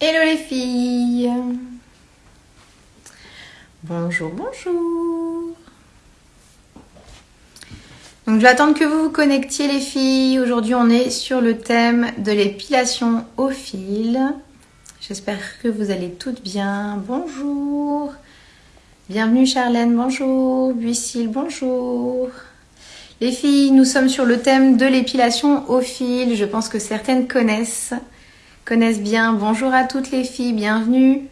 Hello les filles Bonjour, bonjour Donc je vais attendre que vous vous connectiez les filles. Aujourd'hui on est sur le thème de l'épilation au fil. J'espère que vous allez toutes bien. Bonjour Bienvenue Charlène, bonjour Buissil, bonjour les filles, nous sommes sur le thème de l'épilation au fil. Je pense que certaines connaissent, connaissent bien. Bonjour à toutes les filles, bienvenue.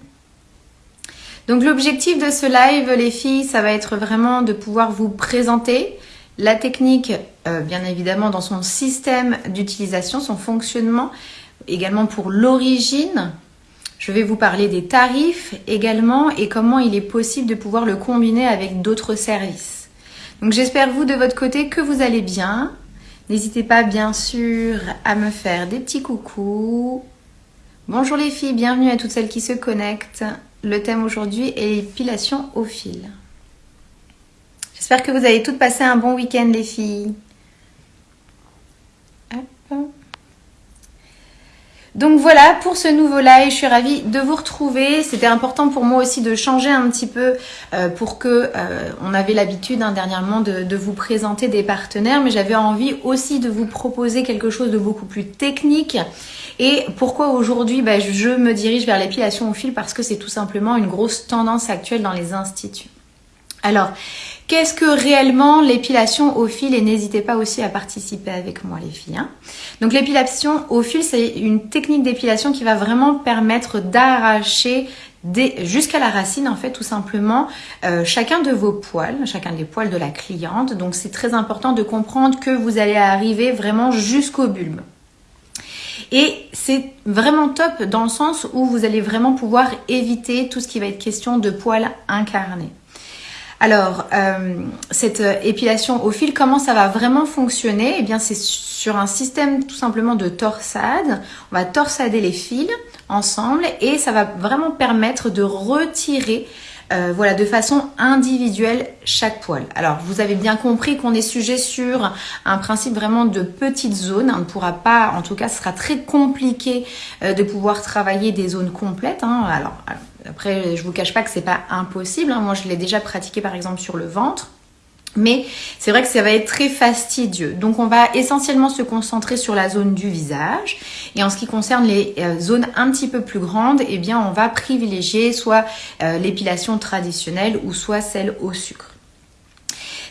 Donc l'objectif de ce live, les filles, ça va être vraiment de pouvoir vous présenter la technique, euh, bien évidemment, dans son système d'utilisation, son fonctionnement, également pour l'origine. Je vais vous parler des tarifs également et comment il est possible de pouvoir le combiner avec d'autres services. Donc j'espère vous de votre côté que vous allez bien. N'hésitez pas bien sûr à me faire des petits coucous. Bonjour les filles, bienvenue à toutes celles qui se connectent. Le thème aujourd'hui est l'épilation au fil. J'espère que vous avez toutes passé un bon week-end les filles. Donc voilà pour ce nouveau live, je suis ravie de vous retrouver. C'était important pour moi aussi de changer un petit peu euh, pour que euh, on avait l'habitude hein, dernièrement de, vous présenter des partenaires, mais j'avais envie aussi de vous proposer quelque chose de beaucoup plus technique. Et pourquoi aujourd'hui bah, je me dirige vers l'épilation au fil? Parce que c'est tout simplement une grosse tendance actuelle dans les instituts. Alors, Qu'est-ce que réellement l'épilation au fil Et n'hésitez pas aussi à participer avec moi les filles. Hein. Donc l'épilation au fil, c'est une technique d'épilation qui va vraiment permettre d'arracher jusqu'à la racine en fait tout simplement euh, chacun de vos poils, chacun des poils de la cliente. Donc c'est très important de comprendre que vous allez arriver vraiment jusqu'au bulbe. Et c'est vraiment top dans le sens où vous allez vraiment pouvoir éviter tout ce qui va être question de poils incarnés. Alors, euh, cette euh, épilation au fil, comment ça va vraiment fonctionner? Eh bien, c'est sur un système tout simplement de torsade. On va torsader les fils ensemble et ça va vraiment permettre de retirer euh, voilà, de façon individuelle chaque poil. Alors, vous avez bien compris qu'on est sujet sur un principe vraiment de petites zones. On ne pourra pas, en tout cas, ce sera très compliqué de pouvoir travailler des zones complètes. Hein. alors après, je vous cache pas que c'est pas impossible. Hein. Moi, je l'ai déjà pratiqué par exemple sur le ventre. Mais c'est vrai que ça va être très fastidieux. Donc on va essentiellement se concentrer sur la zone du visage. Et en ce qui concerne les euh, zones un petit peu plus grandes, eh bien on va privilégier soit euh, l'épilation traditionnelle ou soit celle au sucre.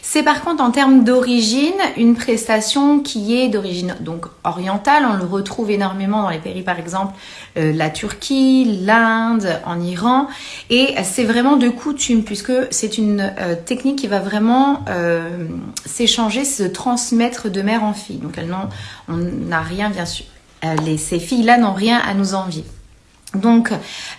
C'est par contre en termes d'origine une prestation qui est d'origine donc orientale. On le retrouve énormément dans les pays par exemple euh, la Turquie, l'Inde, en Iran. Et c'est vraiment de coutume puisque c'est une euh, technique qui va vraiment euh, s'échanger, se transmettre de mère en fille. Donc elles on n'a rien bien sûr. Les, ces filles-là n'ont rien à nous envier. Donc,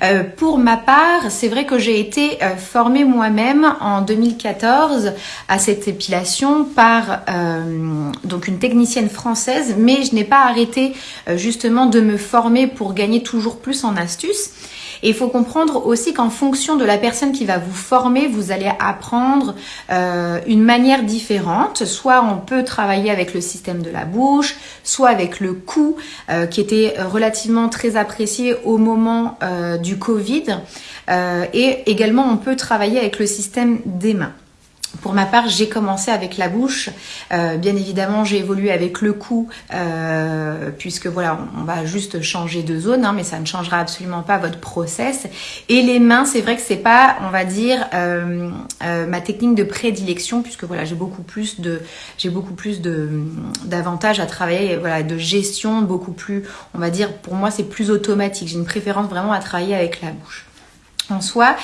euh, pour ma part, c'est vrai que j'ai été euh, formée moi-même en 2014 à cette épilation par euh, donc une technicienne française, mais je n'ai pas arrêté justement de me former pour gagner toujours plus en astuces. Et il faut comprendre aussi qu'en fonction de la personne qui va vous former, vous allez apprendre euh, une manière différente. Soit on peut travailler avec le système de la bouche, soit avec le cou, euh, qui était relativement très apprécié au moment euh, du Covid. et également, on peut travailler avec le système des mains. Pour ma part, j'ai commencé avec la bouche. Euh, bien évidemment, j'ai évolué avec le cou, euh, puisque voilà, on, va juste changer de zone, hein, mais ça ne changera absolument pas votre process. Et les mains, c'est vrai que c'est pas, on va dire, euh, ma technique de prédilection, puisque voilà, j'ai beaucoup plus de, j'ai beaucoup plus de d'avantages à travailler, voilà, de gestion, beaucoup plus, on va dire, pour moi, c'est plus automatique. J'ai une préférence vraiment à travailler avec la bouche en soi.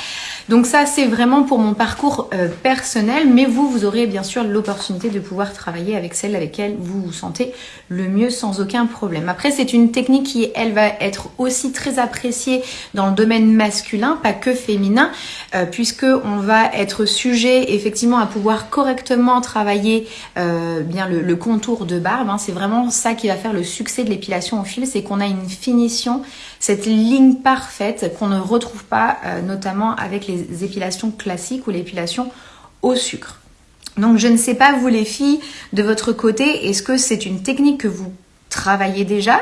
Donc ça, c'est vraiment pour mon parcours euh, personnel, mais vous, vous aurez bien sûr l'opportunité de pouvoir travailler avec celle avec laquelle vous vous sentez le mieux sans aucun problème. Après, c'est une technique qui, elle, va être aussi très appréciée dans le domaine masculin, pas que féminin, euh, puisque on va être sujet effectivement à pouvoir correctement travailler euh, bien le, contour de barbe. Hein. C'est vraiment ça qui va faire le succès de l'épilation au fil, c'est qu'on a une finition, cette ligne parfaite qu'on ne retrouve pas notamment avec les les épilations classiques ou l'épilation au sucre. Donc je ne sais pas vous les filles de votre côté, est-ce que c'est une technique que vous travaillez déjà?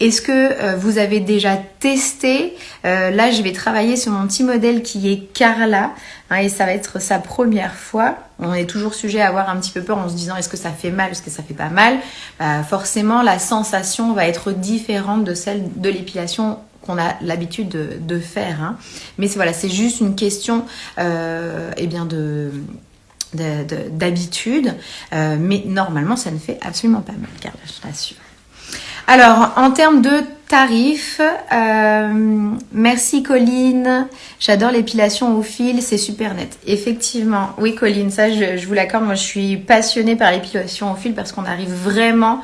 Est-ce que euh, vous avez déjà testé? Euh, Là, je vais travailler sur mon petit modèle qui est Carla. Hein, et ça va être sa première fois. On est toujours sujet à avoir un petit peu peur en se disant est-ce que ça fait mal, est-ce que ça fait pas mal? Bah, Forcément, la sensation va être différente de celle de l'épilation qu'on a l'habitude de, faire. Hein. Mais voilà, c'est juste une question euh, eh bien de d'habitude, mais normalement ça ne fait absolument pas mal, Carla, je t'assure. Alors, en termes de tarifs, euh, merci Colline. J'adore l'épilation au fil, c'est super net. Effectivement, oui Colline, ça je, vous l'accorde. Moi, je suis passionnée par l'épilation au fil parce qu'on arrive vraiment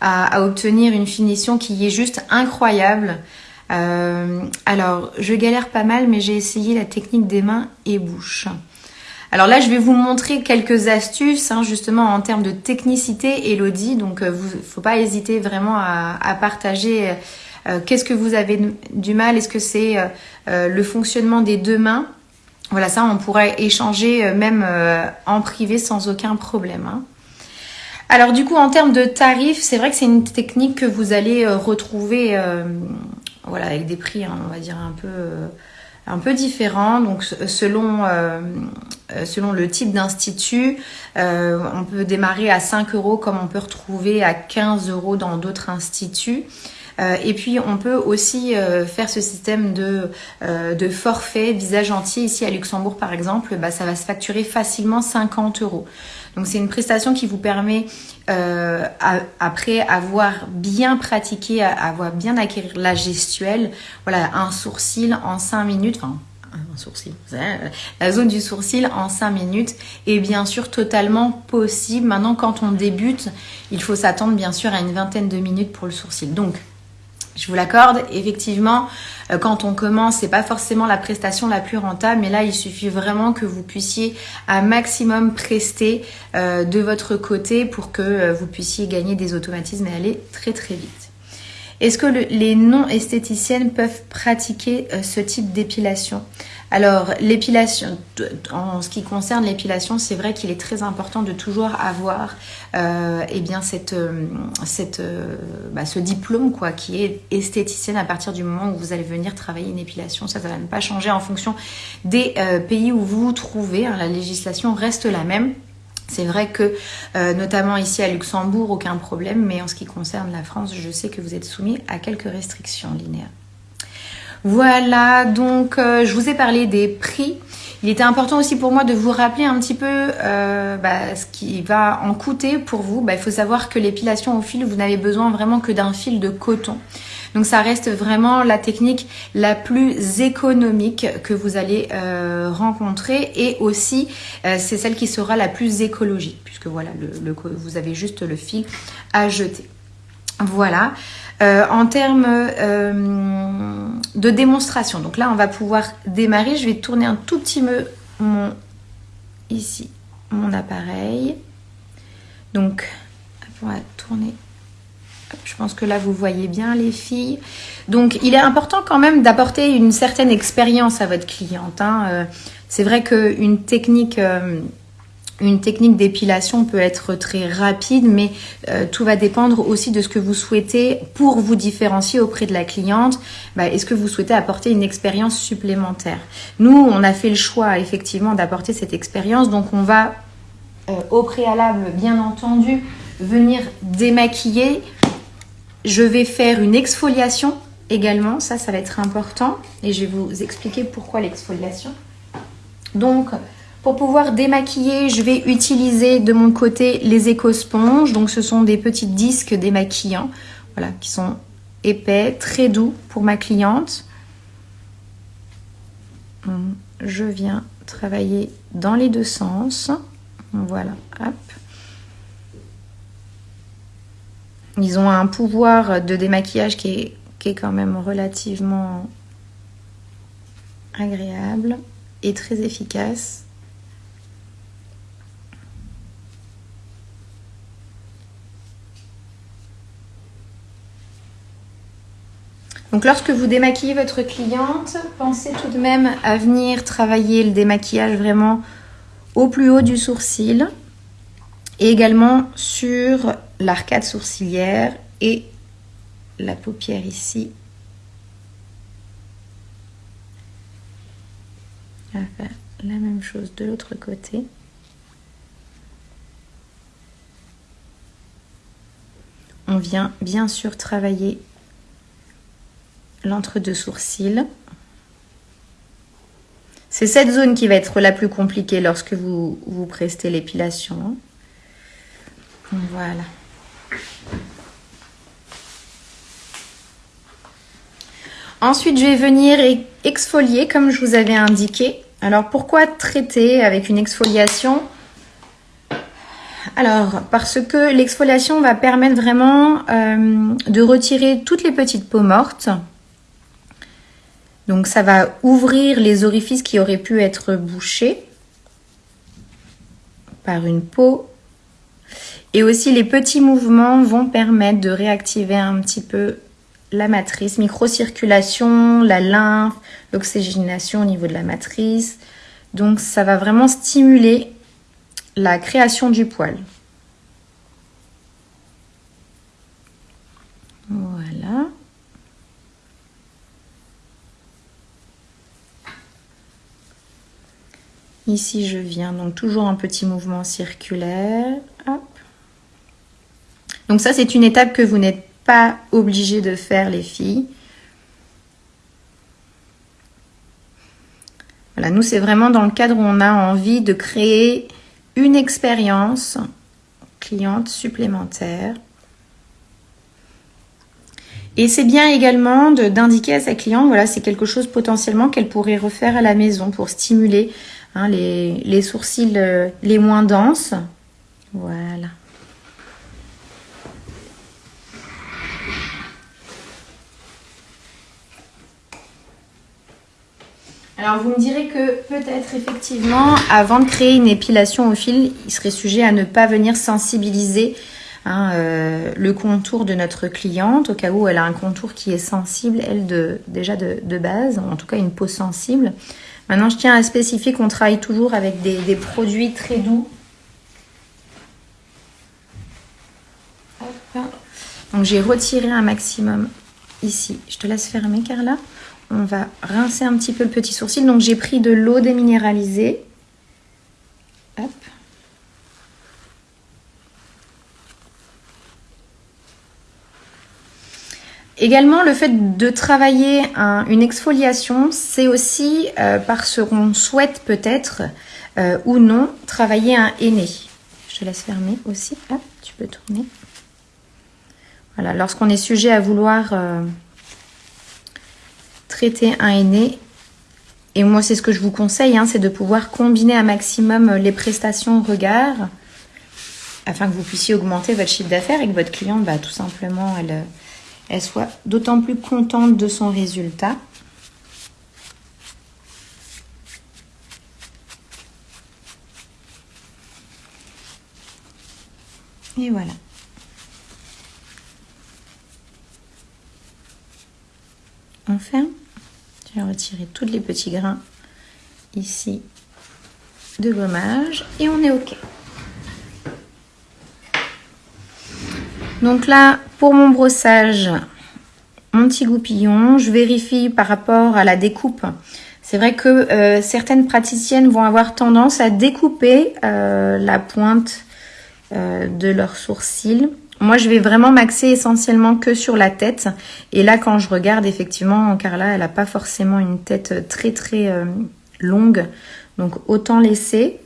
à, obtenir une finition qui est juste incroyable. Euh, alors, je galère pas mal, mais j'ai essayé la technique des mains et bouches. Alors là, je vais vous montrer quelques astuces, hein, justement en termes de technicité, Elodie. Donc, il euh, ne faut pas hésiter vraiment à, partager euh, euh, qu'est-ce que vous avez du mal. Est-ce que c'est le fonctionnement des deux mains Voilà, ça, on pourrait échanger même en privé sans aucun problème. Hein. Alors du coup, en termes de tarifs, c'est vrai que c'est une technique que vous allez retrouver voilà, avec des prix, hein, on va dire, un peu un peu différent. Donc selon, euh, euh, selon le type d'institut, euh, on peut démarrer à 5 euros comme on peut retrouver à 15 euros dans d'autres instituts. et puis on peut aussi faire ce système de, forfait visage entier ici à Luxembourg par exemple, bah, ça va se facturer facilement 50 euros. Donc c'est une prestation qui vous permet, euh, après avoir bien pratiqué, avoir bien acquérir la gestuelle, voilà, un sourcil en 5 minutes, enfin un sourcil, la zone du sourcil en 5 minutes est bien sûr totalement possible. Maintenant, quand on débute, il faut s'attendre bien sûr à une vingtaine de minutes pour le sourcil. Donc, je vous l'accorde, effectivement, euh, quand on commence, c'est pas forcément la prestation la plus rentable, mais là, il suffit vraiment que vous puissiez un maximum prester euh, de votre côté pour que euh, vous puissiez gagner des automatismes et aller très très vite. Est-ce que les non-esthéticiennes peuvent pratiquer ce type d'épilation? Alors, l'épilation, en ce qui concerne l'épilation, c'est vrai qu'il est très important de toujours avoir euh, eh cette, euh, euh, bah, ce diplôme quoi, qui est esthéticienne à partir du moment où vous allez venir travailler une épilation. Ça, ça va ne pas changer en fonction des pays où vous vous trouvez. Hein. la législation reste la même. C'est vrai que, notamment ici à Luxembourg, aucun problème, mais en ce qui concerne la France, je sais que vous êtes soumis à quelques restrictions linéaires. Voilà, donc euh, je vous ai parlé des prix. Il était important aussi pour moi de vous rappeler un petit peu euh, bah, ce qui va en coûter pour vous. Bah, il faut savoir que l'épilation au fil, vous n'avez besoin vraiment que d'un fil de coton. Donc ça reste vraiment la technique la plus économique que vous allez euh, rencontrer et aussi c'est celle qui sera la plus écologique puisque voilà, le, vous avez juste le fil à jeter. Voilà. Euh, en termes euh, de démonstration, donc là on va pouvoir démarrer. Je vais tourner un tout petit peu mon ici mon appareil. Donc on va tourner. Je pense que là vous voyez bien les filles. Donc il est important quand même d'apporter une certaine expérience à votre cliente. Hein. Euh, c'est vrai qu'une technique une technique d'épilation peut être très rapide, mais euh, tout va dépendre aussi de ce que vous souhaitez pour vous différencier auprès de la cliente. Bah, est-ce que vous souhaitez apporter une expérience supplémentaire? Nous, on a fait le choix effectivement d'apporter cette expérience, donc on va euh, au préalable, bien entendu, venir démaquiller. Je vais faire une exfoliation également, ça, ça va être important, et je vais vous expliquer pourquoi l'exfoliation. Donc, pour pouvoir démaquiller, je vais utiliser de mon côté les éco-sponges. Donc ce sont des petits disques démaquillants voilà, qui sont épais, très doux pour ma cliente. Je viens travailler dans les deux sens. Voilà, hop. Ils ont un pouvoir de démaquillage qui est, qui est quand même relativement agréable et très efficace. Donc lorsque vous démaquillez votre cliente, pensez tout de même à venir travailler le démaquillage vraiment au plus haut du sourcil et également sur l'arcade sourcilière et la paupière ici. On va faire la même chose de l'autre côté. On vient bien sûr travailler l'entre-deux sourcils. C'est cette zone qui va être la plus compliquée lorsque vous, vous prestez l'épilation. Voilà. Ensuite, je vais venir exfolier comme je vous avais indiqué. Alors, pourquoi traiter avec une exfoliation? Alors, parce que l'exfoliation va permettre vraiment euh, de retirer toutes les petites peaux mortes. Donc, ça va ouvrir les orifices qui auraient pu être bouchés par une peau. Et aussi, les petits mouvements vont permettre de réactiver un petit peu la matrice, microcirculation, la lymphe, l'oxygénation au niveau de la matrice. Donc, ça va vraiment stimuler la création du poil. Voilà. Ici, je viens donc toujours un petit mouvement circulaire. Donc ça, c'est une étape que vous n'êtes pas obligé de faire, les filles. Voilà, nous, c'est vraiment dans le cadre où on a envie de créer une expérience cliente supplémentaire. Et c'est bien également d'indiquer à sa cliente, voilà, c'est quelque chose potentiellement qu'elle pourrait refaire à la maison pour stimuler hein, les, les, sourcils euh, les moins denses. Voilà. Alors vous me direz que peut-être effectivement, avant de créer une épilation au fil, il serait sujet à ne pas venir sensibiliser hein, euh, le contour de notre cliente, au cas où elle a un contour qui est sensible, elle, de, déjà de, base, en tout cas une peau sensible. Maintenant, je tiens à spécifier qu'on travaille toujours avec des produits très doux. Donc j'ai retiré un maximum ici. Je te laisse fermer, Carla on va rincer un petit peu le petit sourcil. Donc j'ai pris de l'eau déminéralisée. Également, le fait de travailler une exfoliation, c'est aussi euh, parce qu'on souhaite peut-être euh, ou non travailler un henné. Je te laisse fermer aussi. tu peux tourner. Voilà, lorsqu'on est sujet à vouloir euh, traiter un aîné. Et moi, c'est ce que je vous conseille, hein, c'est de pouvoir combiner un maximum les prestations regard afin que vous puissiez augmenter votre chiffre d'affaires et que votre cliente, bah, tout simplement, elle, elle soit d'autant plus contente de son résultat. Et voilà. On ferme. Je vais retirer tous les petits grains ici de gommage et on est OK. Donc là, pour mon brossage, mon petit goupillon, je vérifie par rapport à la découpe. C'est vrai que euh, certaines praticiennes vont avoir tendance à découper euh, la pointe euh, de leurs sourcils moi, je vais vraiment m'axer essentiellement que sur la tête. Et là, quand je regarde, effectivement, Carla, elle n'a pas forcément une tête très, très euh, longue. Donc, autant laisser.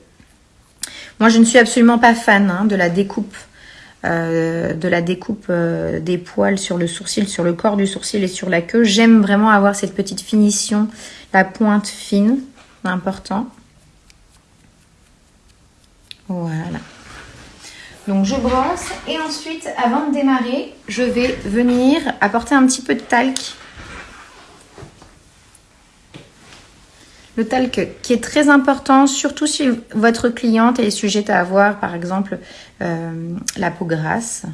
Moi, je ne suis absolument pas fan hein, de la découpe. Euh, de la découpe euh, des poils sur le sourcil, sur le corps du sourcil et sur la queue. J'aime vraiment avoir cette petite finition, la pointe fine, important. Voilà. Donc je brosse et ensuite, avant de démarrer, je vais venir apporter un petit peu de talc. Le talc qui est très important, surtout si votre cliente est sujette à avoir, par exemple, euh, la peau grasse.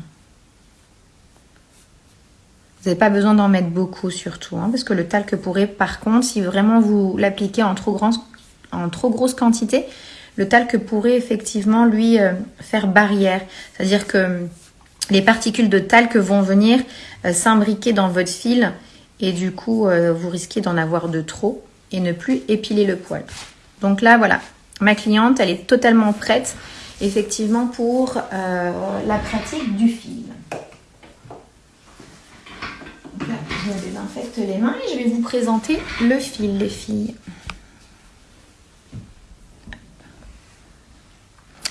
Vous n'avez pas besoin d'en mettre beaucoup surtout, hein, parce que le talc pourrait, par contre, si vraiment vous l'appliquez en, en trop grosse quantité, le talc pourrait effectivement lui euh, faire barrière. C'est-à-dire que les particules de talc vont venir euh, s'imbriquer dans votre fil et du coup, euh, vous risquez d'en avoir de trop et ne plus épiler le poil. Donc là, voilà, ma cliente, elle est totalement prête effectivement pour la pratique du fil. je me désinfecte les mains et je vais vous présenter le fil, les filles.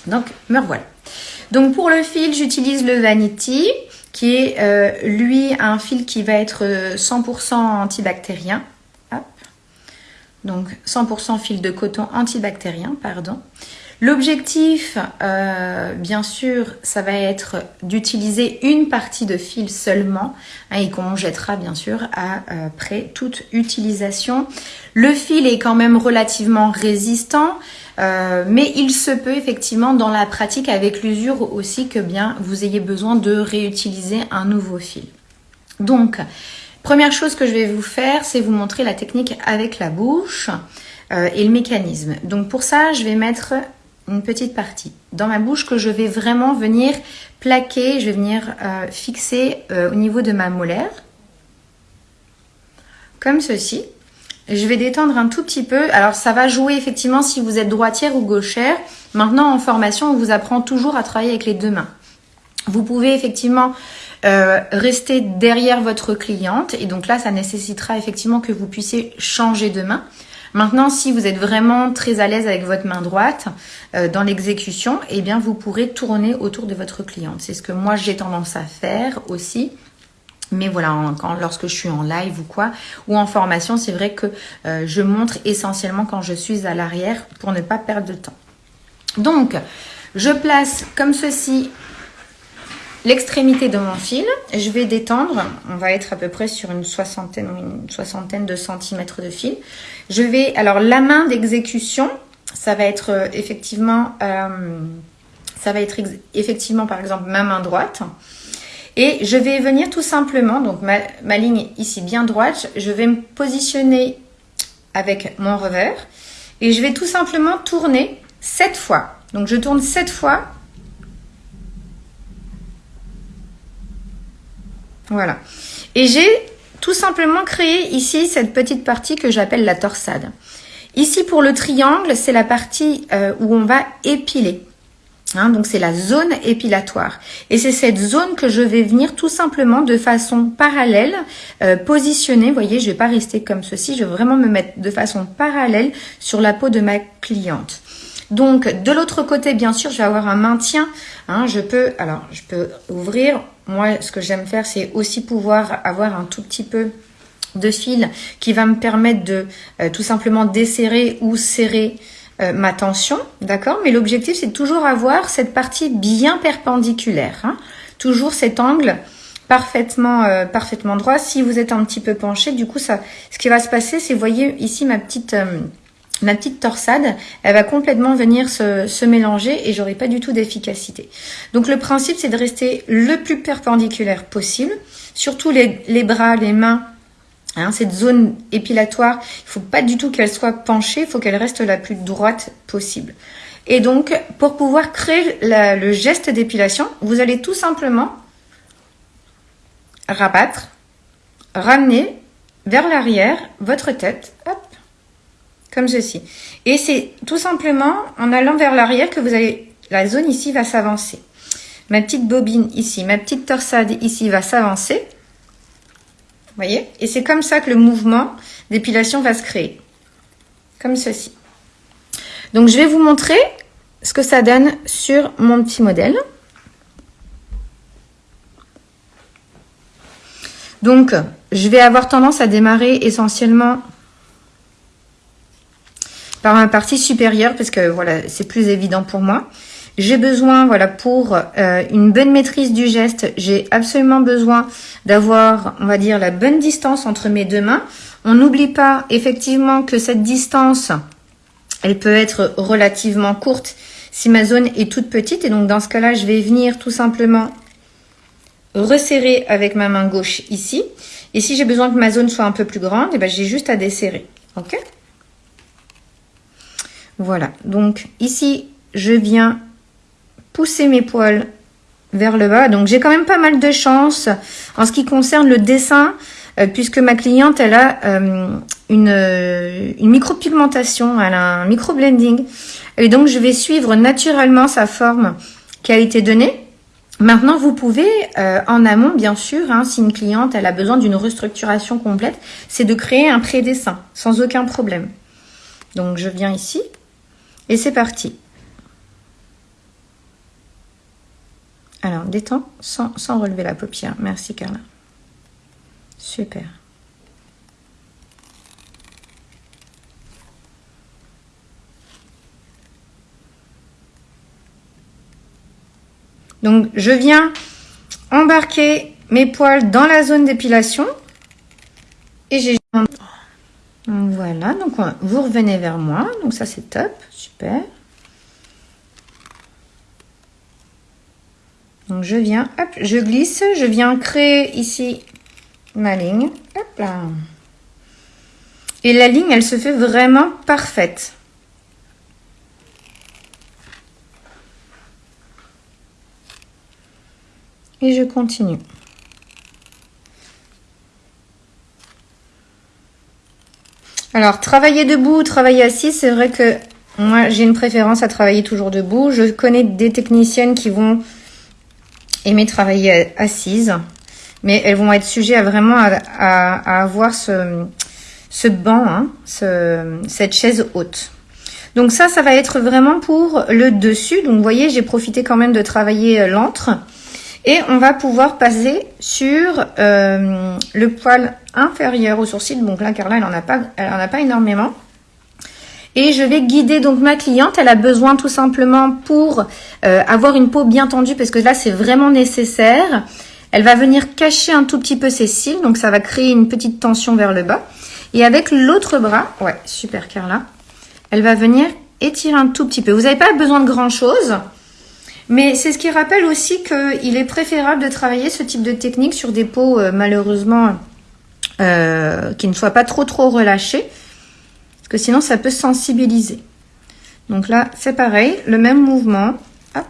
Donc, me revoilà. Donc pour le fil, j'utilise le Vanity, qui est euh, lui un fil qui va être 100% euh, antibactérien. Donc 100% fil de coton antibactérien, pardon. L'objectif, euh, bien sûr, ça va être d'utiliser une partie de fil seulement hein, et qu'on jettera bien sûr après toute utilisation. Le fil est quand même relativement résistant. Euh, mais il se peut effectivement dans la pratique avec l'usure aussi que bien vous ayez besoin de réutiliser un nouveau fil. Donc, première chose que je vais vous faire, c'est vous montrer la technique avec la bouche euh, et le mécanisme. Donc pour ça, je vais mettre une petite partie dans ma bouche que je vais vraiment venir plaquer, je vais venir euh, fixer au niveau de ma molaire, comme ceci. Je vais détendre un tout petit peu. Alors ça va jouer effectivement si vous êtes droitière ou gauchère. Maintenant en formation, on vous apprend toujours à travailler avec les deux mains. Vous pouvez effectivement euh, rester derrière votre cliente et donc là ça nécessitera effectivement que vous puissiez changer de main. Maintenant, si vous êtes vraiment très à l'aise avec votre main droite euh, dans l'exécution, eh bien vous pourrez tourner autour de votre cliente. C'est ce que moi j'ai tendance à faire aussi. Mais voilà, lorsque je suis en live ou quoi, ou en formation, c'est vrai que euh, je montre essentiellement quand je suis à l'arrière pour ne pas perdre de temps. Donc, je place comme ceci l'extrémité de mon fil. Je vais détendre, on va être à peu près sur une soixantaine une soixantaine de centimètres de fil. Je vais, alors la main d'exécution, ça va être euh, effectivement, euh, ça va être effectivement par exemple ma main droite. Et je vais venir tout simplement, donc ma, ligne ici bien droite, je vais me positionner avec mon revers et je vais tout simplement tourner 7 fois. Donc je tourne 7 fois. Voilà. Et j'ai tout simplement créé ici cette petite partie que j'appelle la torsade. Ici pour le triangle, c'est la partie euh, où on va épiler. Hein, donc c'est la zone épilatoire. Et c'est cette zone que je vais venir tout simplement de façon parallèle euh, positionner. Vous voyez, je ne vais pas rester comme ceci. Je vais vraiment me mettre de façon parallèle sur la peau de ma cliente. Donc de l'autre côté, bien sûr, je vais avoir un maintien. Hein, je peux, alors je peux ouvrir. Moi, ce que j'aime faire, c'est aussi pouvoir avoir un tout petit peu de fil qui va me permettre de euh, tout simplement desserrer ou serrer euh, ma tension, d'accord Mais l'objectif, c'est toujours avoir cette partie bien perpendiculaire. Hein. toujours cet angle parfaitement euh, parfaitement droit. Si vous êtes un petit peu penché, du coup, ça, ce qui va se passer, c'est, voyez ici ma petite... Euh, ma petite torsade, elle va complètement venir se, mélanger et j'aurai pas du tout d'efficacité. Donc le principe, c'est de rester le plus perpendiculaire possible, surtout les bras, les mains, Hein, cette zone épilatoire, il faut pas du tout qu'elle soit penchée, il faut qu'elle reste la plus droite possible. Et donc, pour pouvoir créer le geste d'épilation, vous allez tout simplement rabattre, ramener vers l'arrière votre tête, hop, comme ceci. Et c'est tout simplement en allant vers l'arrière que vous allez, la zone ici va s'avancer. Ma petite bobine ici, ma petite torsade ici va s'avancer voyez? Et c'est comme ça que le mouvement d'épilation va se créer. Comme ceci. Donc, je vais vous montrer ce que ça donne sur mon petit modèle. Donc, je vais avoir tendance à démarrer essentiellement par ma partie supérieure parce que voilà, c'est plus évident pour moi. J'ai besoin, voilà, pour euh, une bonne maîtrise du geste, j'ai absolument besoin d'avoir, on va dire, la bonne distance entre mes deux mains. On n'oublie pas effectivement que cette distance, elle peut être relativement courte si ma zone est toute petite. Et donc, dans ce cas-là, je vais venir tout simplement resserrer avec ma main gauche ici. Et si j'ai besoin que ma zone soit un peu plus grande, eh ben, j'ai juste à desserrer. OK? Voilà. Donc, ici, je viens pousser mes poils vers le bas. Donc j'ai quand même pas mal de chance en ce qui concerne le dessin, euh, puisque ma cliente, elle a euh, une, euh, une micropigmentation, elle a un micro-blending. Et donc je vais suivre naturellement sa forme qui a été donnée. Maintenant, vous pouvez, en amont, bien sûr, hein, si une cliente elle a besoin d'une restructuration complète, c'est de créer un pré-dessin, sans aucun problème. Donc je viens ici, et c'est parti. Alors, détends sans, sans relever la paupière. Merci Carla. Super. Donc, je viens embarquer mes poils dans la zone d'épilation. Et j'ai... Voilà, donc vous revenez vers moi. Donc ça, c'est top. Super. Donc je viens, hop, je glisse, je viens créer ici ma ligne. Hop là. Et la ligne, elle se fait vraiment parfaite. Et je continue. Alors, travailler debout, travailler assis, c'est vrai que moi, j'ai une préférence à travailler toujours debout. Je connais des techniciennes qui vont aimer travailler assise, mais elles vont être sujets à vraiment à, avoir ce, ce banc, hein, cette chaise haute. Donc ça, ça va être vraiment pour le dessus. Donc vous voyez, j'ai profité quand même de travailler l'antre. Et on va pouvoir passer sur euh, le poil inférieur au sourcil. Donc là, Carla, elle en a pas, elle en a pas énormément. Et je vais guider donc ma cliente. Elle a besoin tout simplement pour euh, avoir une peau bien tendue parce que là, c'est vraiment nécessaire. Elle va venir cacher un tout petit peu ses cils. Donc, ça va créer une petite tension vers le bas. Et avec l'autre bras, ouais, super Carla, elle va venir étirer un tout petit peu. Vous n'avez pas besoin de grand chose. Mais c'est ce qui rappelle aussi qu'il est préférable de travailler ce type de technique sur des peaux euh, malheureusement euh, qui ne soient pas trop trop relâchées que sinon ça peut sensibiliser. Donc là, c'est pareil, le même mouvement. Hop.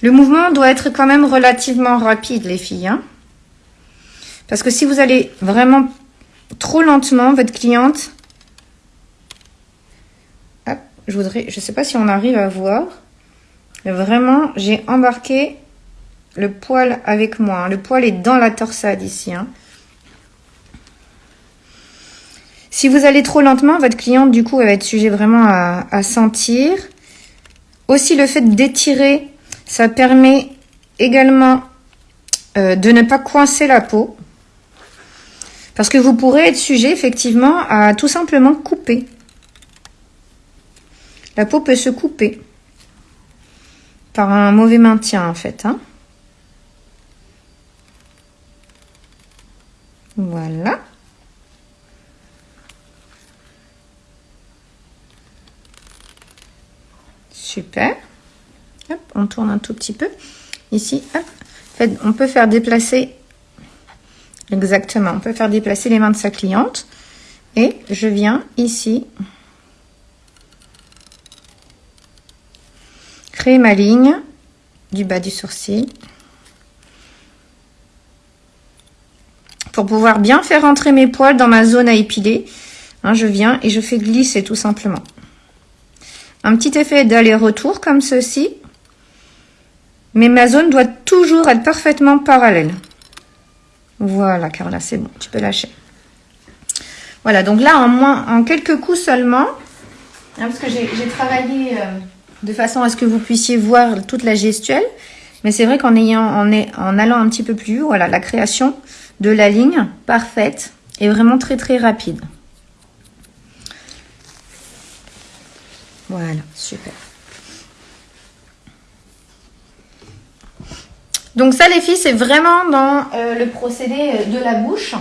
Le mouvement doit être quand même relativement rapide, les filles. Hein. Parce que si vous allez vraiment trop lentement, votre cliente... Hop, je voudrais... Je sais pas si on arrive à voir. Vraiment, j'ai embarqué le poil avec moi. Hein. Le poil est dans la torsade ici. Hein. Si vous allez trop lentement, votre cliente, du coup, elle va être sujet vraiment à, sentir. Aussi, le fait d'étirer, ça permet également euh, de ne pas coincer la peau. Parce que vous pourrez être sujet, effectivement, à tout simplement couper. La peau peut se couper par un mauvais maintien, en fait. Hein. Voilà. Super. on tourne un tout petit peu. Ici, on peut faire déplacer, exactement, on peut faire déplacer les mains de sa cliente. Et je viens ici, créer ma ligne du bas du sourcil. Pour pouvoir bien faire entrer mes poils dans ma zone à épiler, hein, je viens et je fais glisser tout simplement. Un petit effet d'aller-retour comme ceci. Mais ma zone doit toujours être parfaitement parallèle. Voilà, Carla, c'est bon, tu peux lâcher. Voilà, donc là, en, moins, en quelques coups seulement, hein, parce que j'ai travaillé euh, de façon à ce que vous puissiez voir toute la gestuelle, mais c'est vrai qu'en en, allant un petit peu plus haut, la création de la ligne parfaite est vraiment très très rapide. Voilà, super. Donc ça, les filles, c'est vraiment dans euh, le procédé de la bouche.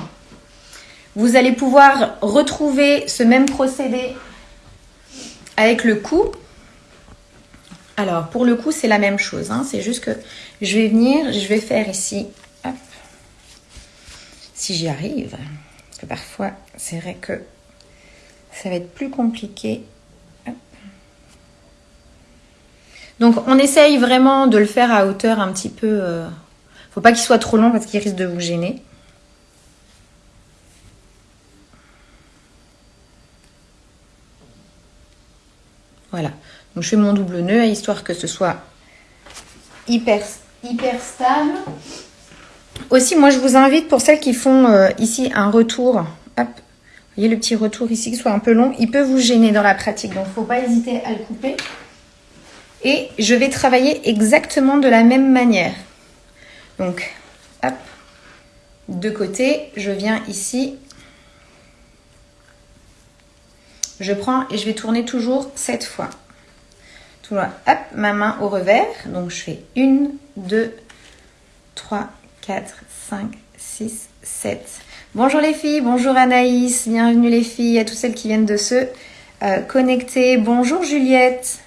Vous allez pouvoir retrouver ce même procédé avec le cou. Alors, pour le cou, c'est la même chose. Hein. C'est juste que je vais venir, je vais faire ici, si j'y arrive. Parce que parfois, c'est vrai que ça va être plus compliqué Donc on essaye vraiment de le faire à hauteur un petit peu... Euh, faut pas qu'il soit trop long parce qu'il risque de vous gêner. Voilà. Donc je fais mon double nœud histoire que ce soit hyper, hyper stable. Aussi, moi je vous invite pour celles qui font euh, ici un retour. Hop, vous voyez le petit retour ici qui soit un peu long. Il peut vous gêner dans la pratique. Donc il ne faut pas hésiter à le couper. Et je vais travailler exactement de la même manière. Donc, hop, de côté, je viens ici. Je prends et je vais tourner toujours cette fois. Tout hop, ma main au revers. Donc, je fais 1, 2, 3, 4, 5, 6, 7. Bonjour les filles, bonjour Anaïs, bienvenue les filles, à toutes celles qui viennent de se euh, connecter. Bonjour Juliette,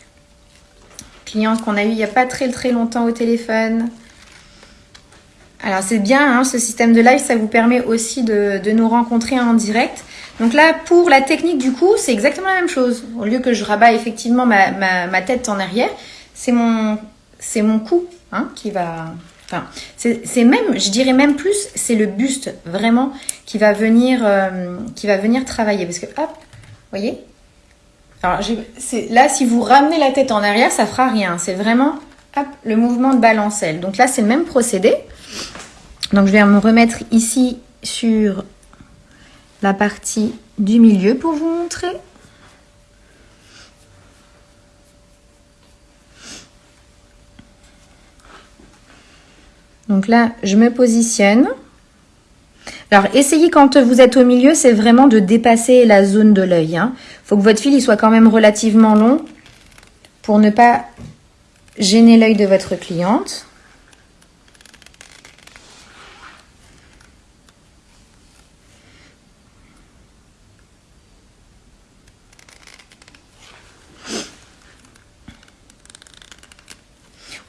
cliente qu'on a eu il n'y a pas très très longtemps au téléphone. Alors c'est bien, hein, ce système de live, ça vous permet aussi de, nous rencontrer en direct. Donc là, pour la technique du coup, c'est exactement la même chose. Au lieu que je rabats effectivement ma, tête en arrière, c'est mon, c'est mon cou hein, qui va... Enfin, c'est même, je dirais même plus, c'est le buste vraiment qui va venir, euh, qui va venir travailler. Parce que, hop, vous voyez Alors là, si vous ramenez la tête en arrière, ça fera rien. C'est vraiment, le mouvement de balancelle. Donc là, c'est le même procédé. Donc je vais me remettre ici sur la partie du milieu pour vous montrer. Donc là, je me positionne. Alors, essayez quand vous êtes au milieu, c'est vraiment de dépasser la zone de l'œil. Il hein. Faut que votre fil il soit quand même relativement long pour ne pas gêner l'œil de votre cliente.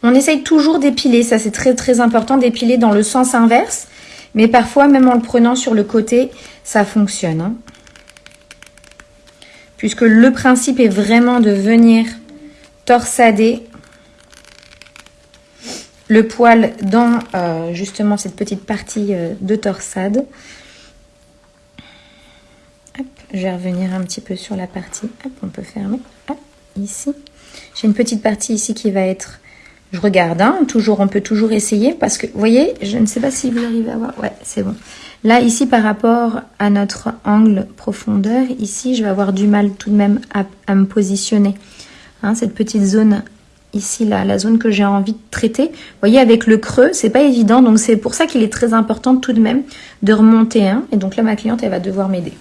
On essaye toujours d'épiler, ça c'est très très important d'épiler dans le sens inverse. Mais parfois, même en le prenant sur le côté, ça fonctionne. Hein. Puisque le principe est vraiment de venir torsader le poil dans euh, justement cette petite partie euh, de torsade. je vais revenir un petit peu sur la partie. on peut fermer. ici. J'ai une petite partie ici qui va être je regarde, hein, toujours, on peut toujours essayer parce que, vous voyez, je ne sais pas si vous arrivez à voir. Ouais, c'est bon. Là, ici, par rapport à notre angle profondeur, ici, je vais avoir du mal tout de même à, me positionner. Hein, cette petite zone ici, là, la zone que j'ai envie de traiter. Vous voyez, avec le creux, c'est pas évident. Donc, c'est pour ça qu'il est très important tout de même de remonter un. Et donc là, ma cliente, elle va devoir m'aider.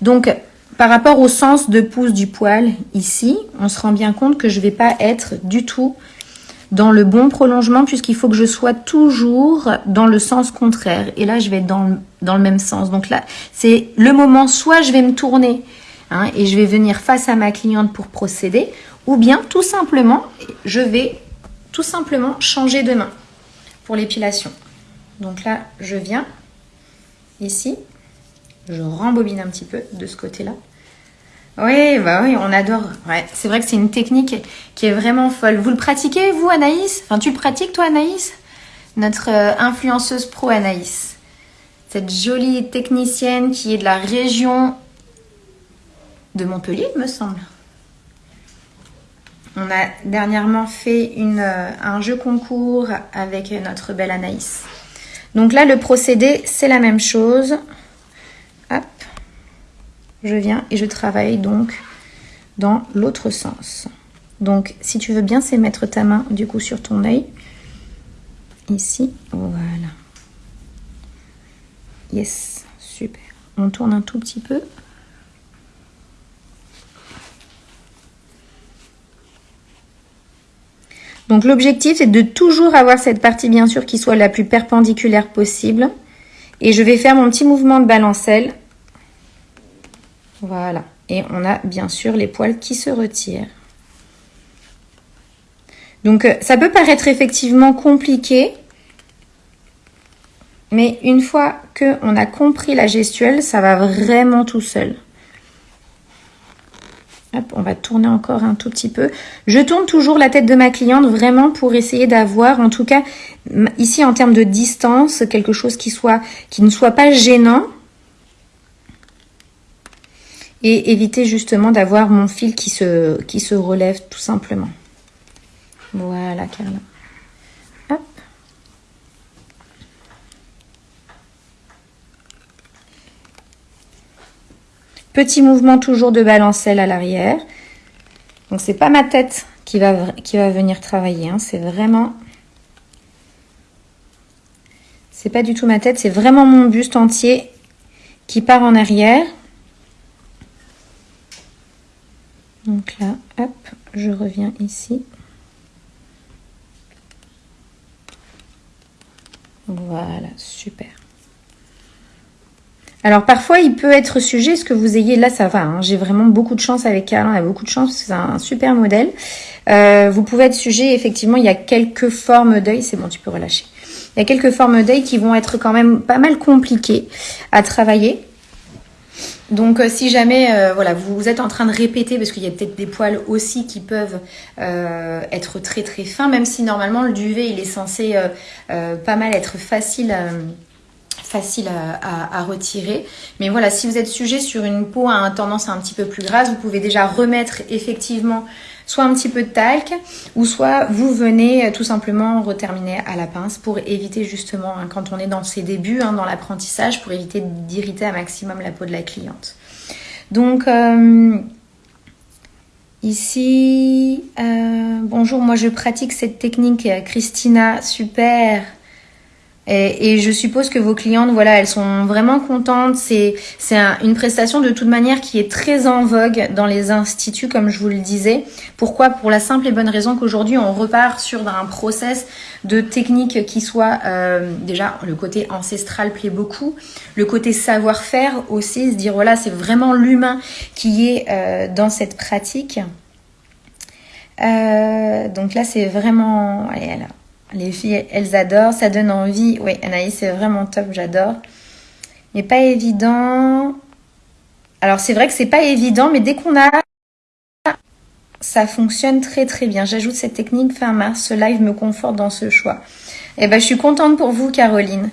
Donc, par rapport au sens de pouce du poil, ici, on se rend bien compte que je ne vais pas être du tout dans le bon prolongement puisqu'il faut que je sois toujours dans le sens contraire. Et là, je vais être dans le, dans le même sens. Donc là, c'est le moment, soit je vais me tourner hein, et je vais venir face à ma cliente pour procéder, ou bien tout simplement, je vais tout simplement changer de main pour l'épilation. Donc là, je viens ici, je rembobine un petit peu de ce côté-là. Oui, bah oui, on adore. C'est vrai que c'est une technique qui est vraiment folle. Vous le pratiquez, vous, Anaïs? Enfin, tu le pratiques, toi, Anaïs? Notre euh, influenceuse pro, Anaïs. Cette jolie technicienne qui est de la région de Montpellier, me semble. On a dernièrement fait euh, un jeu concours avec notre belle Anaïs. Donc là, le procédé, c'est la même chose je viens et je travaille donc dans l'autre sens. Donc, si tu veux bien, c'est mettre ta main du coup sur ton œil. Ici, voilà. Yes, super. On tourne un tout petit peu. Donc l'objectif, c'est de toujours avoir cette partie, bien sûr, qui soit la plus perpendiculaire possible. Et je vais faire mon petit mouvement de balancelle voilà. Et on a bien sûr les poils qui se retirent. Donc euh, ça peut paraître effectivement compliqué, mais une fois qu'on a compris la gestuelle, ça va vraiment tout seul. On va tourner encore un tout petit peu. Je tourne toujours la tête de ma cliente vraiment pour essayer d'avoir, en tout cas, ici en termes de distance, quelque chose qui, soit, qui ne soit pas gênant. Et éviter justement d'avoir mon fil qui se, qui se relève tout simplement. Voilà, Carla. Hop. Petit mouvement toujours de balancelle à l'arrière. Donc c'est pas ma tête qui va, qui va venir travailler. Hein. C'est vraiment... C'est pas du tout ma tête, c'est vraiment mon buste entier qui part en arrière. Donc là, hop, je reviens ici. Voilà, super. Alors parfois il peut être sujet, ce que vous ayez, là ça va, hein. j'ai vraiment beaucoup de chance avec Alain, a beaucoup de chance, c'est un super modèle. Euh, vous pouvez être sujet, effectivement il y a quelques formes d'œil, c'est bon tu peux relâcher. Il y a quelques formes d'œil qui vont être quand même pas mal compliquées à travailler. Donc euh, si jamais euh, vous, êtes en train de répéter parce qu'il y a peut-être des poils aussi qui peuvent être très très fins même si normalement le duvet il est censé pas mal être facile facile à, retirer. Mais voilà, si vous êtes sujet sur une peau à tendance un petit peu plus grasse, vous pouvez déjà remettre effectivement soit un petit peu de talc ou soit vous venez euh, tout simplement reterminer à la pince pour éviter justement, hein, quand on est dans ses débuts, hein, dans l'apprentissage, pour éviter d'irriter un maximum la peau de la cliente. Donc, euh, ici, euh, bonjour, moi je pratique cette technique, Christina, super et, je suppose que vos clientes, voilà, elles sont vraiment contentes. C'est une prestation de toute manière qui est très en vogue dans les instituts, comme je vous le disais. Pourquoi? Pour la simple et bonne raison qu'aujourd'hui, on repart sur un process de technique qui soit euh, déjà le côté ancestral plaît beaucoup, le côté savoir-faire aussi, se dire voilà, c'est vraiment l'humain qui est euh, dans cette pratique. Euh, donc là, c'est vraiment... Allez, alors, les filles, elles adorent, ça donne envie. Oui, Anaïs, c'est vraiment top, j'adore. Mais pas évident. Alors, c'est vrai que c'est pas évident, mais dès qu'on a... Ça fonctionne très très bien. J'ajoute cette technique fin mars. Ce live me conforte dans ce choix. Eh ben, je suis contente pour vous, Caroline.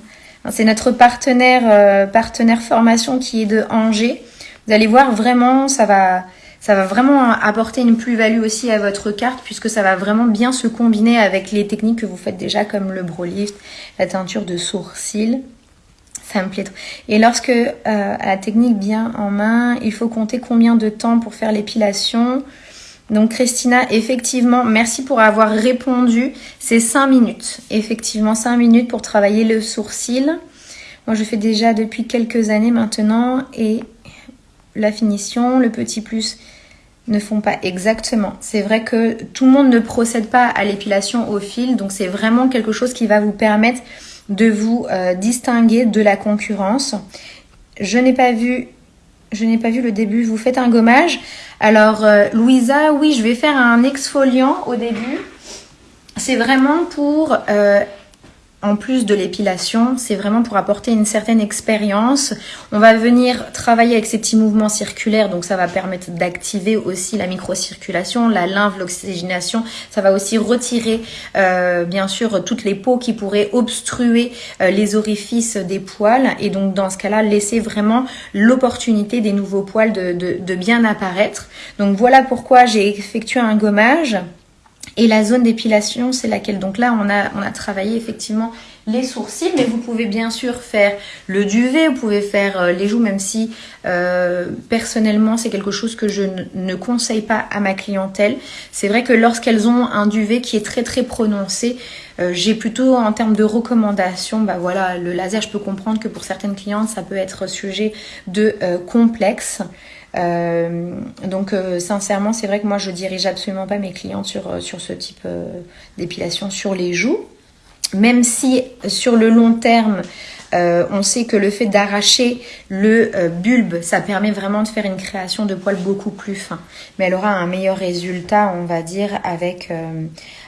C'est notre euh, partenaire formation qui est de Angers. Vous allez voir, vraiment, ça va ça va vraiment apporter une plus-value aussi à votre carte puisque ça va vraiment bien se combiner avec les techniques que vous faites déjà comme le brow lift, la teinture de sourcils. Ça me plaît trop. Et lorsque euh, la technique bien en main, il faut compter combien de temps pour faire l'épilation. Donc Christina, effectivement, merci pour avoir répondu. C'est 5 minutes. Effectivement, 5 minutes pour travailler le sourcil. Moi, je fais déjà depuis quelques années maintenant et la finition, le petit plus ne font pas exactement. C'est vrai que tout le monde ne procède pas à l'épilation au fil, donc c'est vraiment quelque chose qui va vous permettre de vous euh, distinguer de la concurrence. Je n'ai pas vu je n'ai pas vu le début. Vous faites un gommage. Alors, euh, Louisa, oui, je vais faire un exfoliant au début. C'est vraiment pour euh, en plus de l'épilation, c'est vraiment pour apporter une certaine expérience. On va venir travailler avec ces petits mouvements circulaires, donc ça va permettre d'activer aussi la microcirculation, la lymphe, l'oxygénation. Ça va aussi retirer, euh, bien sûr, toutes les peaux qui pourraient obstruer euh, les orifices des poils. Et donc, dans ce cas-là, laisser vraiment l'opportunité des nouveaux poils de, de bien apparaître. Donc, voilà pourquoi j'ai effectué un gommage. Et la zone d'épilation, c'est laquelle Donc là, on a, on a travaillé effectivement les sourcils, mais vous pouvez bien sûr faire le duvet, vous pouvez faire euh, les joues, même si euh, personnellement, c'est quelque chose que je ne conseille pas à ma clientèle. C'est vrai que lorsqu'elles ont un duvet qui est très très prononcé, euh, j'ai plutôt en termes de recommandations, bah voilà, le laser, je peux comprendre que pour certaines clientes, ça peut être sujet de complexe. Euh, donc euh, sincèrement, c'est vrai que moi je dirige absolument pas mes clients sur, euh, sur ce type d'épilation sur les joues. Même si sur le long terme, on sait que le fait d'arracher le bulbe, ça permet vraiment de faire une création de poils beaucoup plus fin. Mais elle aura un meilleur résultat, on va dire, avec,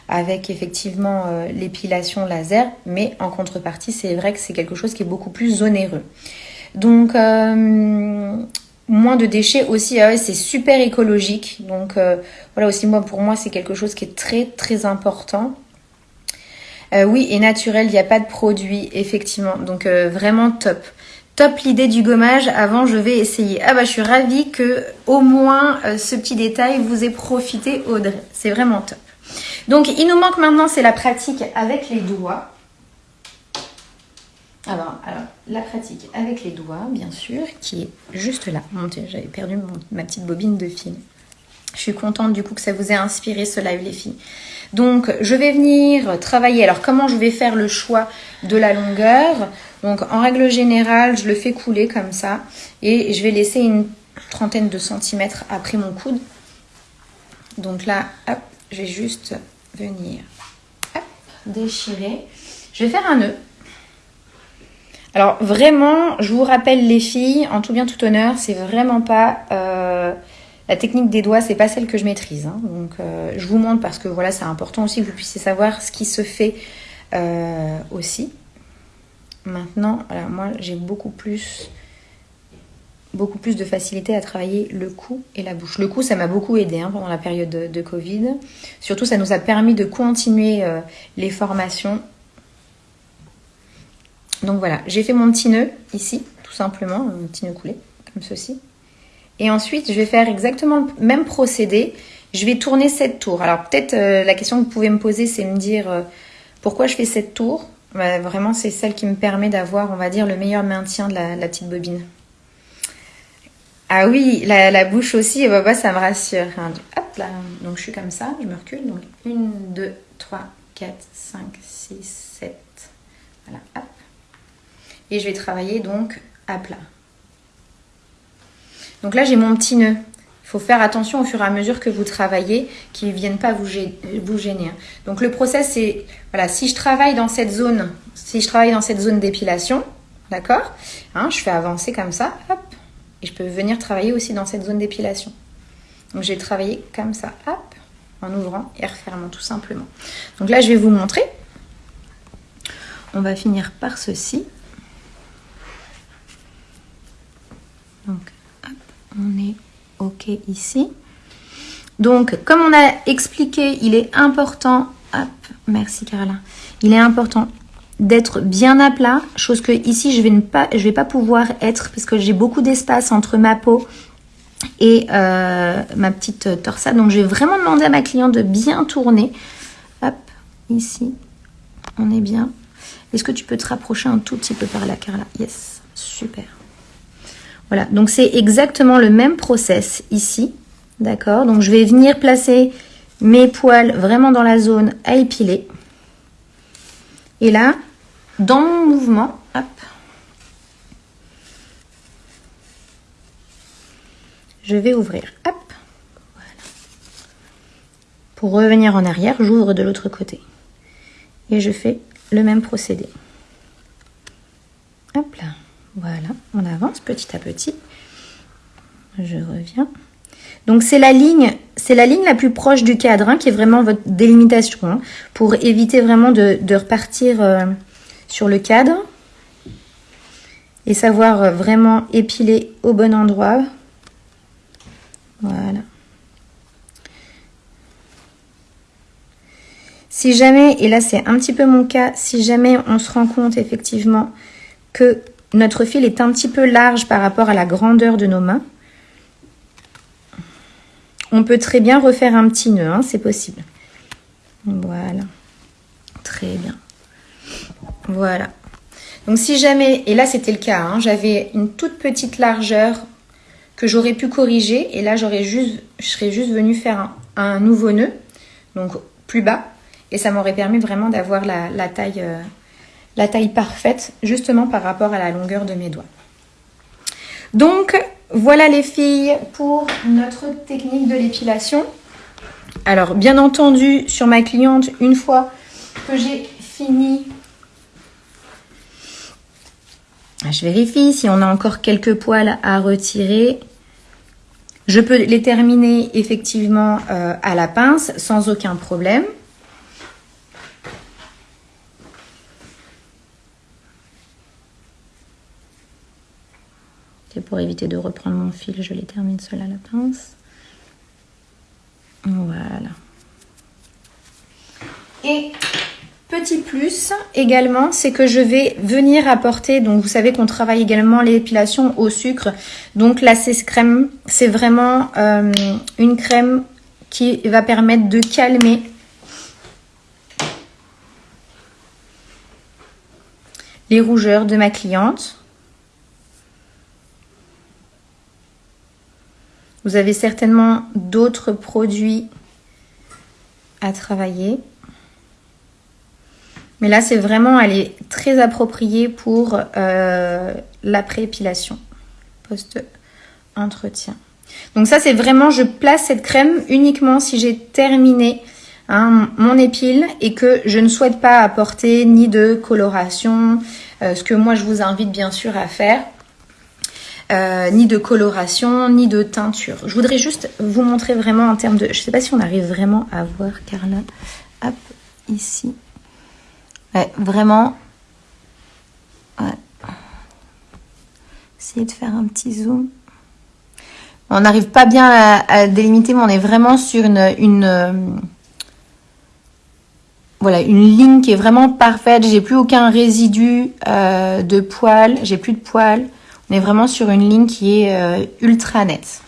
avec effectivement l'épilation laser. Mais en contrepartie, c'est vrai que c'est quelque chose qui est beaucoup plus onéreux. Donc, moins de déchets aussi. Ah c'est super écologique. Donc euh, voilà aussi moi pour moi c'est quelque chose qui est très très important. Euh, oui et naturel, il n'y a pas de produit effectivement. Donc euh, vraiment top. Top l'idée du gommage. Avant je vais essayer. Ah bah je suis ravie que au moins ce petit détail vous ait profité Audrey. C'est vraiment top. Donc il nous manque maintenant c'est la pratique avec les doigts. Alors, la pratique avec les doigts, bien sûr, qui est juste là. J'avais perdu ma petite bobine de fil. Je suis contente du coup que ça vous ait inspiré ce live les filles. Donc je vais venir travailler. Alors comment je vais faire le choix de la longueur? Donc en règle générale, je le fais couler comme ça et je vais laisser une trentaine de centimètres après mon coude. Donc là, hop, je vais juste venir déchirer. Je vais faire un nœud. Alors vraiment, je vous rappelle les filles, en tout bien tout honneur, c'est vraiment pas euh, la technique des doigts, c'est pas celle que je maîtrise. Hein. Donc euh, je vous montre parce que voilà, c'est important aussi que vous puissiez savoir ce qui se fait euh, aussi. Maintenant, moi j'ai beaucoup plus beaucoup plus de facilité à travailler le cou et la bouche. Le cou, ça m'a beaucoup aidé hein, pendant la période de, Covid. Surtout, ça nous a permis de continuer les formations donc voilà, j'ai fait mon petit nœud ici, tout simplement, un petit nœud coulé, comme ceci. Et ensuite, je vais faire exactement le même procédé. Je vais tourner cette tour. Alors peut-être euh, la question que vous pouvez me poser, c'est me dire euh, pourquoi je fais cette tour? Bah, Vraiment, c'est celle qui me permet d'avoir, on va dire, le meilleur maintien de la, petite bobine. Ah oui, la, bouche aussi, bah, bah, ça me rassure. Hein. Hop là, donc je suis comme ça, je me recule. Donc 1, 2, 3, 4, 5, 6, 7. Voilà, hop et je vais travailler donc à plat. Donc là, j'ai mon petit nœud. Il faut faire attention au fur et à mesure que vous travaillez, qu'ils ne viennent pas vous, gêner. Hein. Donc le process, c'est, voilà, si je travaille dans cette zone, si je travaille dans cette zone d'épilation, d'accord hein, Je fais avancer comme ça, hop, et je peux venir travailler aussi dans cette zone d'épilation. Donc je vais travailler comme ça, hop, en ouvrant et refermant tout simplement. Donc là, je vais vous montrer. On va finir par ceci. Donc, on est OK ici. Donc, comme on a expliqué, il est important, hop, merci Caroline, il est important d'être bien à plat, chose que ici je vais ne pas, je vais pas pouvoir être parce que j'ai beaucoup d'espace entre ma peau et euh, ma petite torsade. Donc, je vais vraiment demander à ma cliente de bien tourner. Hop, ici, on est bien. Est-ce que tu peux te rapprocher un tout petit peu par là, Carla? Yes, super. Voilà, donc c'est exactement le même process ici. D'accord? Donc je vais venir placer mes poils vraiment dans la zone à épiler. Et là, dans mon mouvement, hop, je vais ouvrir. Hop, voilà. Pour revenir en arrière, j'ouvre de l'autre côté. Et je fais le même procédé. Hop là. Voilà, on avance petit à petit. Je reviens. Donc c'est la ligne, c'est la ligne la plus proche du cadre, hein, qui est vraiment votre délimitation, hein, pour éviter vraiment de, repartir euh, sur le cadre et savoir euh, vraiment épiler au bon endroit. Voilà. Si jamais, et là c'est un petit peu mon cas, si jamais on se rend compte effectivement que notre fil est un petit peu large par rapport à la grandeur de nos mains. On peut très bien refaire un petit nœud, hein, c'est possible. Voilà. Très bien. Voilà. Donc si jamais, et là c'était le cas, hein, j'avais une toute petite largeur que j'aurais pu corriger, et là j'aurais je serais juste venue faire un, nouveau nœud, donc plus bas, et ça m'aurait permis vraiment d'avoir la, taille euh, la taille parfaite justement par rapport à la longueur de mes doigts. Donc voilà les filles pour notre technique de l'épilation. Alors bien entendu sur ma cliente, une fois que j'ai fini, je vérifie si on a encore quelques poils à retirer. Je peux les terminer effectivement euh, à la pince sans aucun problème. Pour éviter de reprendre mon fil, je les termine seul à la pince. Voilà. Et petit plus également, c'est que je vais venir apporter, donc vous savez qu'on travaille également l'épilation au sucre. Donc là, c'est crème, c'est vraiment euh, une crème qui va permettre de calmer les rougeurs de ma cliente. Vous avez certainement d'autres produits à travailler. Mais là, c'est vraiment, elle est très appropriée pour euh, l'après-épilation, post-entretien. Donc ça, c'est vraiment, je place cette crème uniquement si j'ai terminé hein, mon épile et que je ne souhaite pas apporter ni de coloration, euh, ce que moi, je vous invite bien sûr à faire. Euh, ni de coloration, ni de teinture. Je voudrais juste vous montrer vraiment en termes de... Je ne sais pas si on arrive vraiment à voir Carla. Hop, ici. Ouais, vraiment. Ouais. Essayez de faire un petit zoom. On n'arrive pas bien à, délimiter, mais on est vraiment sur une, euh, voilà, une ligne qui est vraiment parfaite. J'ai plus aucun résidu euh, de poils. J'ai plus de poils. On est vraiment sur une ligne qui est euh, ultra nette.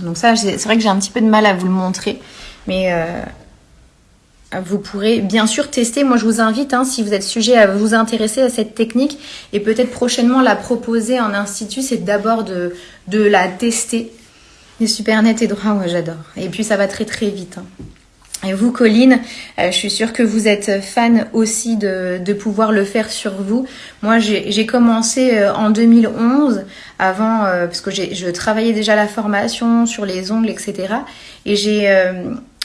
Donc ça, c'est vrai que j'ai un petit peu de mal à vous le montrer, mais vous pourrez bien sûr tester. Moi, je vous invite, hein, si vous êtes sujet à vous intéresser à cette technique et peut-être prochainement la proposer en institut, c'est d'abord de, de la tester. C'est super net et droit, moi j'adore. Et puis ça va très très vite. Hein. Et vous, Colline, euh, je suis sûre que vous êtes fan aussi de, de pouvoir le faire sur vous. Moi, j'ai commencé euh, en 2011, avant, euh, parce que je travaillais déjà la formation sur les ongles, etc. Et j'ai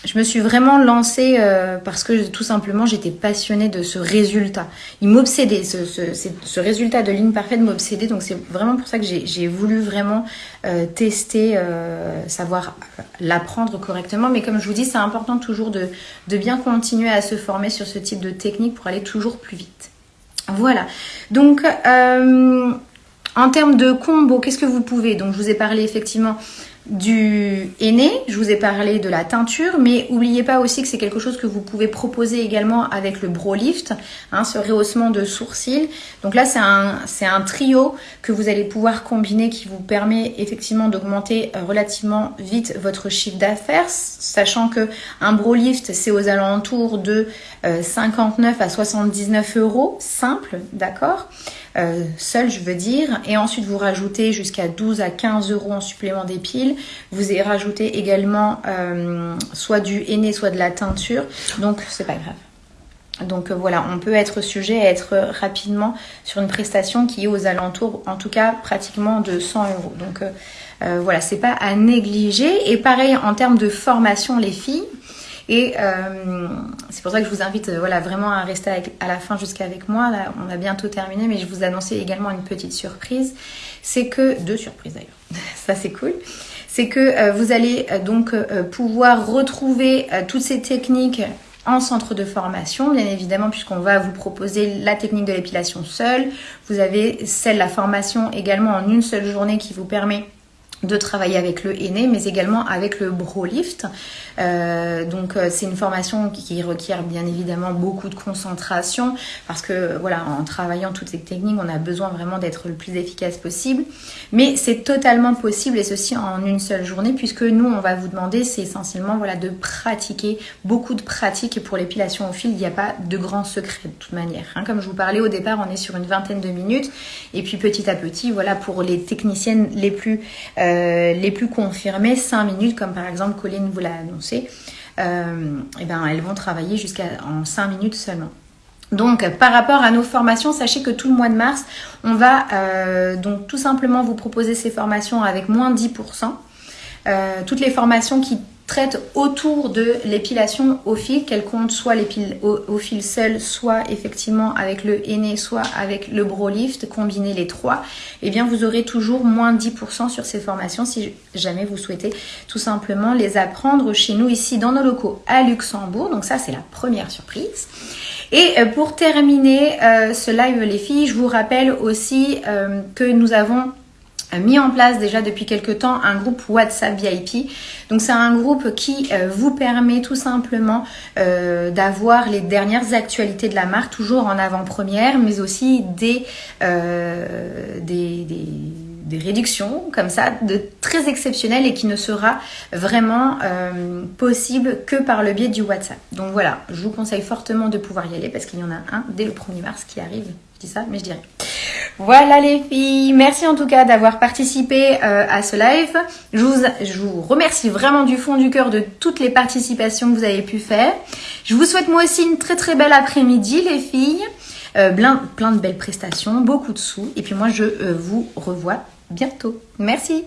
je me suis vraiment lancée euh, parce que tout simplement j'étais passionnée de ce résultat. Il m'obsédait, ce, ce, résultat de ligne parfaite m'obsédait. Donc c'est vraiment pour ça que j'ai voulu vraiment euh, tester, euh, savoir l'apprendre correctement. Mais comme je vous dis, c'est important toujours de, de bien continuer à se former sur ce type de technique pour aller toujours plus vite. Voilà. Donc en termes de combo, qu'est-ce que vous pouvez? Donc je vous ai parlé effectivement du aîné, je vous ai parlé de la teinture, mais n'oubliez pas aussi que c'est quelque chose que vous pouvez proposer également avec le Bro Lift, hein, ce rehaussement de sourcils. Donc là, c'est un, un trio que vous allez pouvoir combiner qui vous permet effectivement d'augmenter euh, relativement vite votre chiffre d'affaires, sachant que un Bro Lift, c'est aux alentours de 59 euh, à 79 euros, simple, d'accord? Euh, seul, je veux dire. Et ensuite, vous rajoutez jusqu'à 12 à 15 euros en supplément des piles. Vous y rajoutez également euh, soit du henné, soit de la teinture. Donc, c'est pas grave. Donc euh, voilà, on peut être sujet à être rapidement sur une prestation qui est aux alentours, en tout cas pratiquement de 100 euros. Donc voilà, c'est pas à négliger. Et pareil en termes de formation, les filles, et euh, c'est pour ça que je vous invite euh, voilà, vraiment à rester à la fin jusqu'avec moi. On a bientôt terminé, mais je vous annoncer également une petite surprise. C'est que, deux surprises d'ailleurs, ça c'est cool. C'est que euh, vous allez donc pouvoir retrouver toutes ces techniques en centre de formation, bien évidemment, puisqu'on va vous proposer la technique de l'épilation seule. Vous avez celle, la formation également en une seule journée qui vous permet de travailler avec le aîné, mais également avec le BroLift. Euh, donc euh, c'est une formation qui requiert bien évidemment beaucoup de concentration parce que voilà, en travaillant toutes ces techniques, on a besoin vraiment d'être le plus efficace possible. Mais c'est totalement possible et ceci en une seule journée puisque nous, on va vous demander, c'est essentiellement voilà de pratiquer beaucoup de pratiques et pour l'épilation au fil, il n'y a pas de grand secret de toute manière. Hein. Comme je vous parlais au départ, on est sur une vingtaine de minutes et puis petit à petit, voilà, pour les techniciennes les plus euh, les plus confirmées, 5 minutes comme par exemple Colline vous l'a annoncé et euh, eh ben, elles vont travailler jusqu'à en 5 minutes seulement. Donc par rapport à nos formations, sachez que tout le mois de mars, on va euh, donc tout simplement vous proposer ces formations avec moins 10%. Euh, toutes les formations qui traite autour de l'épilation au fil, qu'elle compte soit l'épile au, fil seul, soit effectivement avec le henné, soit avec le bro lift, combiner les trois, et eh bien vous aurez toujours moins 10% sur ces formations si jamais vous souhaitez tout simplement les apprendre chez nous ici dans nos locaux à Luxembourg. Donc ça c'est la première surprise. Et euh, pour terminer euh, ce live les filles, je vous rappelle aussi euh, que nous avons mis en place déjà depuis quelques temps un groupe WhatsApp VIP. Donc c'est un groupe qui euh, vous permet tout simplement euh, d'avoir les dernières actualités de la marque, toujours en avant-première, mais aussi des, euh, des, réductions comme ça, de très exceptionnelles et qui ne sera vraiment possible que par le biais du WhatsApp. Donc voilà, je vous conseille fortement de pouvoir y aller parce qu'il y en a un dès le 1er mars qui arrive. Je dis ça, mais je dirais. Voilà les filles, merci en tout cas d'avoir participé euh, à ce live. Je vous, remercie vraiment du fond du cœur de toutes les participations que vous avez pu faire. Je vous souhaite moi aussi une très très belle après-midi les filles. Euh, plein, plein de belles prestations, beaucoup de sous. Et puis moi je vous revois bientôt. Merci.